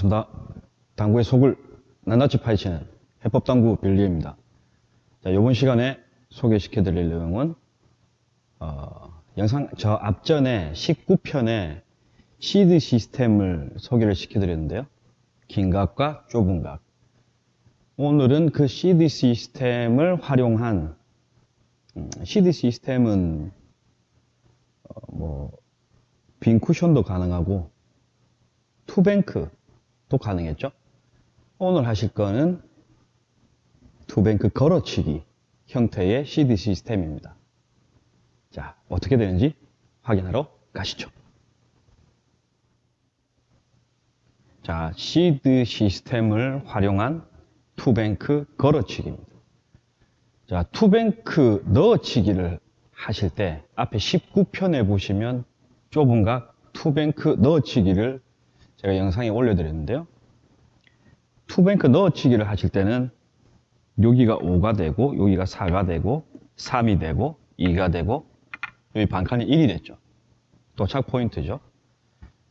반갑습니다. 당구의 속을 낱낱이 파헤치는 해법당구 빌리입니다. 자, 이번 시간에 소개시켜 드릴 내용은 어, 영상 저 앞전에 19편에 시드 시스템을 소개를 시켜 드렸는데요. 긴 각과 좁은 각. 오늘은 그 시드 시스템을 활용한 음, 시드 시스템은 어, 뭐, 빈 쿠션도 가능하고 two bank도 가능했죠. 오늘 하실 거는 two bank 걸어치기 형태의 CD 시스템입니다. 자, 어떻게 되는지 확인하러 가시죠. 자, CD 시스템을 활용한 two bank 걸어치기입니다. 자, two bank 넣어치기를 하실 때 앞에 19편에 보시면 좁은 각 two bank 넣어치기를 제가 영상에 올려드렸는데요. two bank 넣어치기를 하실 때는 여기가 5가 되고 여기가 4가 되고 3이 되고 2가 되고 여기 반칸이 1이 됐죠. 도착 포인트죠.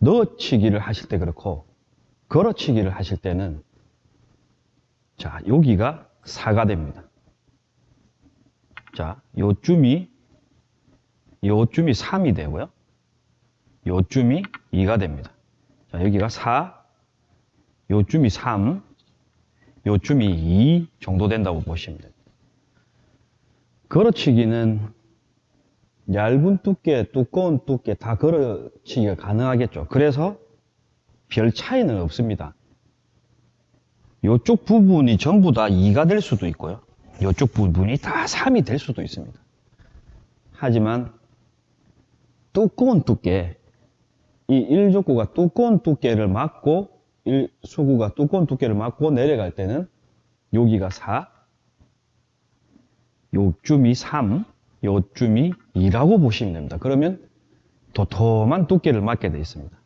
넣어치기를 하실 때 그렇고 걸어치기를 하실 때는 자 여기가 4가 됩니다. 자 요쯤이 요쯤이 3이 되고요. 요쯤이 2가 됩니다. 자, 여기가 4, 요쯤이 3, 요쯤이 2 정도 된다고 보시면 됩니다. 걸어치기는 얇은 두께, 두꺼운 두께 다 걸어치기가 가능하겠죠. 그래서 별 차이는 없습니다. 요쪽 부분이 전부 다 2가 될 수도 있고요. 요쪽 부분이 다 3이 될 수도 있습니다. 하지만 두꺼운 두께, 이 1족구가 두꺼운 두께를 맞고 1 수구가 두꺼운 두께를 맞고 내려갈 때는 여기가 4, 요쯤이 3, 요쯤이 2라고 보시면 됩니다. 그러면 도톰한 두께를 맞게 되어 있습니다.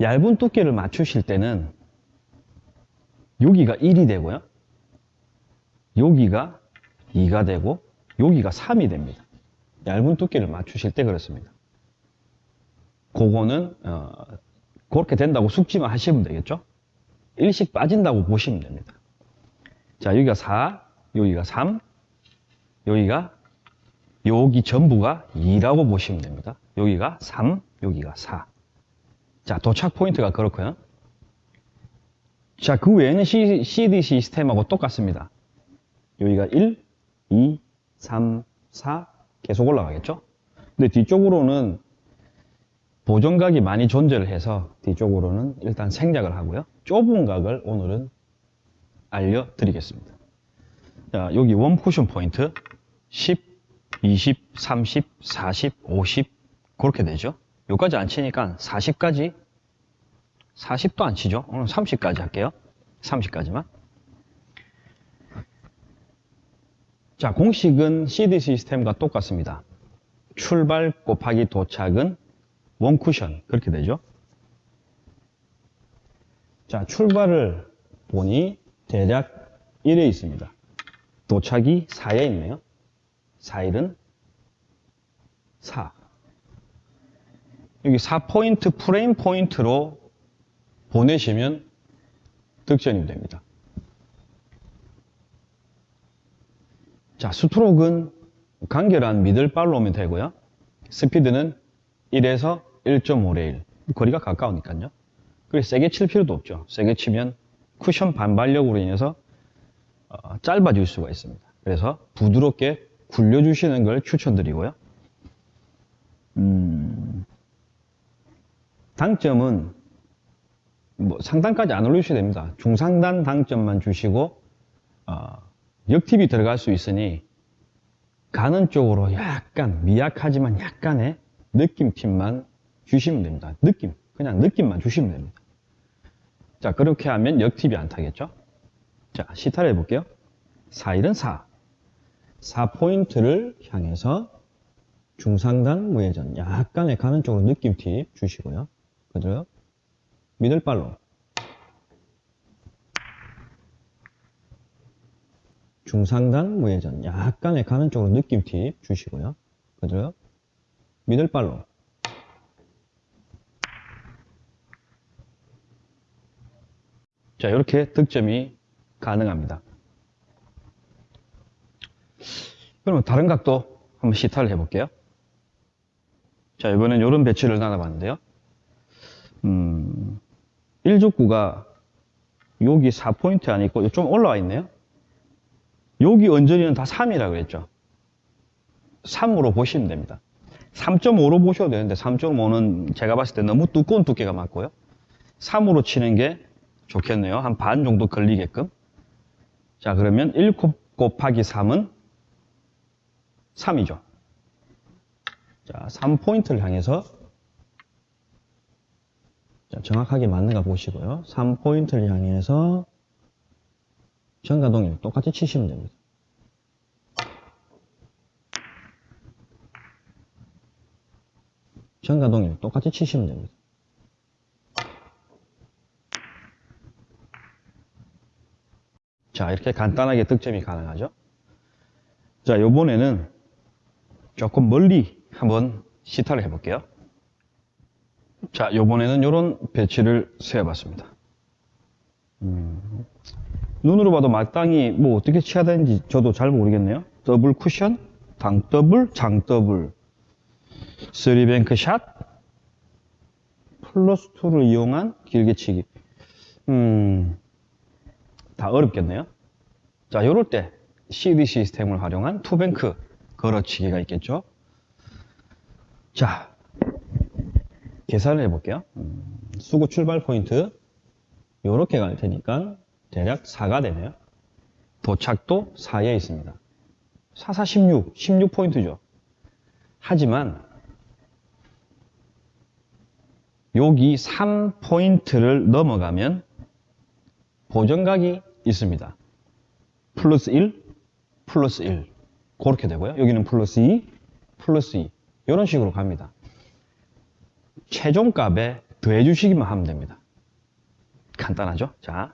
얇은 두께를 맞추실 때는 여기가 1이 되고요. 여기가 2가 되고 여기가 3이 됩니다. 얇은 두께를 맞추실 때 그렇습니다. 그거는 어, 그렇게 된다고 숙지만 하시면 되겠죠. 일씩 빠진다고 보시면 됩니다. 자 여기가 4, 여기가 3, 여기가 여기 전부가 2라고 보시면 됩니다. 여기가 3, 여기가 4. 자 도착 포인트가 그렇고요. 자 그 외에는 CD 시스템하고 똑같습니다. 여기가 1, 2, 3, 4 계속 올라가겠죠. 근데 뒤쪽으로는 보정각이 많이 존재를 해서 뒤쪽으로는 일단 생략을 하고요. 좁은 각을 오늘은 알려드리겠습니다. 자, 여기 원 쿠션 포인트 10, 20, 30, 40, 50 그렇게 되죠. 여기까지 안 치니까 40까지 40도 안 치죠. 오늘 30까지 할게요. 30까지만. 자, 공식은 CD 시스템과 똑같습니다. 출발 곱하기 도착은 원쿠션 그렇게 되죠. 자, 출발을 보니 대략 1에 있습니다. 도착이 4에 있네요. 4일은 4. 여기 4포인트 프레임 포인트로 보내시면 득점이 됩니다. 자, 스트로크는 간결한 미들 발로 오면 되고요. 스피드는 1에서 1.5레 일. 거리가 가까우니까요. 그래서 세게 칠 필요도 없죠. 세게 치면 쿠션 반발력으로 인해서 어, 짧아질 수가 있습니다. 그래서 부드럽게 굴려주시는 걸 추천드리고요. 음, 당점은 뭐 상단까지 안 올리셔도 됩니다. 중상단 당점만 주시고 어, 역팁이 들어갈 수 있으니 가는 쪽으로 약간 미약하지만 약간의 느낌팁만 주시면 됩니다. 느낌, 그냥 느낌만 주시면 됩니다. 자, 그렇게 하면 역팁이 안 타겠죠? 자, 시타를 해볼게요. 4일은 4. 4포인트를 향해서 중상단 무회전, 약간의 가는 쪽으로 느낌팁 주시고요. 그죠? 미들발로. 중상단 무회전, 약간의 가는 쪽으로 느낌팁 주시고요. 그죠? 미들발로 자, 이렇게 득점이 가능합니다. 그러면 다른 각도 한번 시타를 해볼게요. 자, 이번엔 이런 배치를 나눠봤는데요. 음, 1족구가 여기 4포인트 안에 있고 좀 올라와 있네요. 여기 언저리는 다 3이라고 그랬죠. 3으로 보시면 됩니다. 3.5로 보셔도 되는데 3.5는 제가 봤을 때 너무 두꺼운 두께가 많고요. 3으로 치는 게 좋겠네요. 한 반 정도 걸리게끔. 자, 그러면 1 곱하기 3은 3이죠. 자, 3포인트를 향해서 자, 정확하게 맞는가 보시고요. 3포인트를 향해서 전가동일 똑같이 치시면 됩니다. 전과 동일 똑같이 치시면 됩니다. 자, 이렇게 간단하게 득점이 가능하죠. 자, 요번에는 조금 멀리 한번 시타를 해볼게요. 자, 요번에는 이런 배치를 세워봤습니다. 음, 눈으로 봐도 마땅히 뭐 어떻게 쳐야 되는지 저도 잘 모르겠네요. 더블 쿠션, 단 더블, 장 더블, three bank 샷, 플러스 2를 이용한 길게 치기. 음, 다 어렵겠네요. 자, 요럴 때 CD 시스템을 활용한 two bank 걸어치기가 있겠죠. 자, 계산을 해볼게요. 음, 수구 출발 포인트 요렇게 갈 테니까 대략 4가 되네요. 도착도 4에 있습니다. 4, 4, 16, 16포인트죠. 하지만 여기 3포인트를 넘어가면 보정각이 있습니다. 플러스 1, 플러스 1. 그렇게 되고요. 여기는 플러스 2, 플러스 2. 이런 식으로 갑니다. 최종값에 더해주시기만 하면 됩니다. 간단하죠? 자,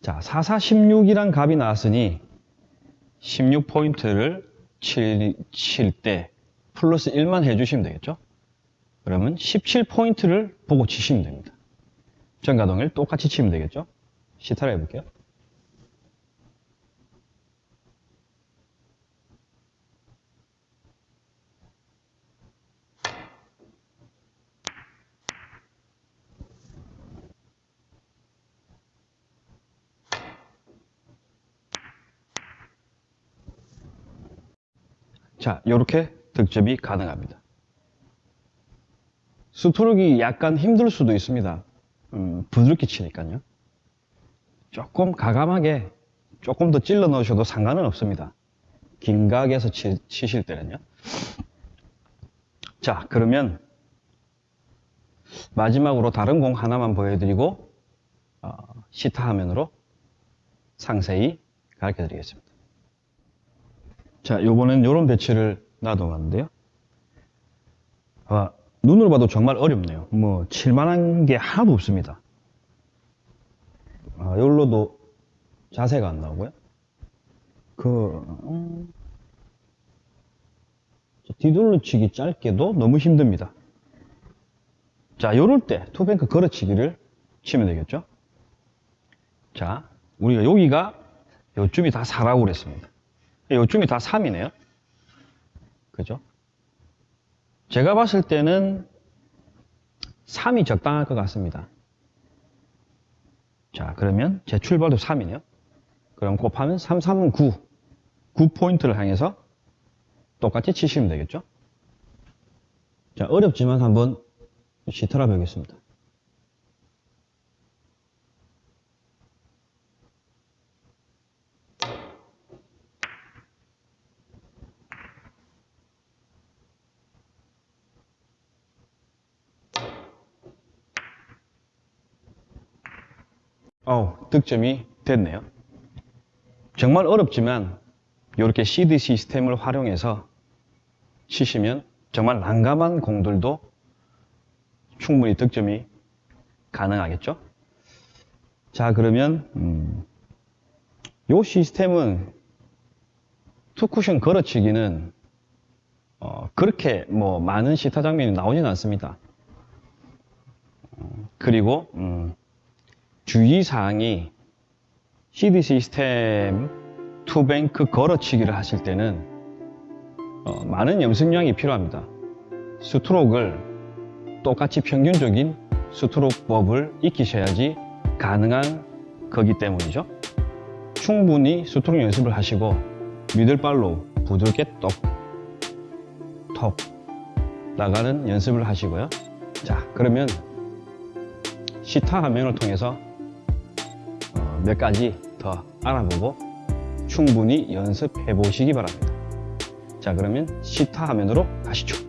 자 4, 4, 16이란 값이 나왔으니 16포인트를 칠, 칠때 플러스 1만 해주시면 되겠죠? 그러면 17포인트를 보고 치시면 됩니다. 전가동일 똑같이 치면 되겠죠? 시타를 해볼게요. 자, 이렇게 득점이 가능합니다. 스트로크가 약간 힘들 수도 있습니다. 음, 부드럽게 치니까요. 조금 가감하게 조금 더 찔러 넣으셔도 상관은 없습니다. 긴 각에서 치, 치실 때는요. 자, 그러면 마지막으로 다른 공 하나만 보여드리고 어, 시타 화면으로 상세히 가르쳐 드리겠습니다. 자, 요번엔 요런 배치를 놔둬봤는데요. 아, 눈으로 봐도 정말 어렵네요. 뭐, 칠만한 게 하나도 없습니다. 아, 여기로도 자세가 안 나오고요. 그, 음, 뒤돌려치기 짧게도 너무 힘듭니다. 자, 요럴 때 투뱅크 걸어치기를 치면 되겠죠? 자, 우리가 여기가 요쯤이 다 4라고 그랬습니다. 요쯤이 다 3이네요. 그죠? 제가 봤을 때는 3이 적당할 것 같습니다. 자, 그러면 제 출발도 3이네요. 그럼 곱하면 3, 3은 9. 9포인트를 향해서 똑같이 치시면 되겠죠? 자, 어렵지만 한번 시트라 배우겠습니다. 어 득점이 됐네요. 정말 어렵지만 이렇게 CD 시스템을 활용해서 치시면 정말 난감한 공들도 충분히 득점이 가능하겠죠. 자 그러면 음, 이 시스템은 투쿠션 걸어치기는 어, 그렇게 뭐 많은 시타 장면이 나오지는 않습니다. 어, 그리고 음, 주의사항이 CD 시스템 two bank 걸어치기를 하실 때는 어, 많은 연습량이 필요합니다. 스트로크를 똑같이 평균적인 스트로크법을 익히셔야지 가능한 거기 때문이죠. 충분히 스트로크 연습을 하시고 미들발로 부드럽게 똑, 톡 나가는 연습을 하시고요. 자, 그러면 시타 화면을 통해서 어, 몇 가지 더 알아보고 충분히 연습해 보시기 바랍니다. 자, 그러면 시타 화면으로 가시죠.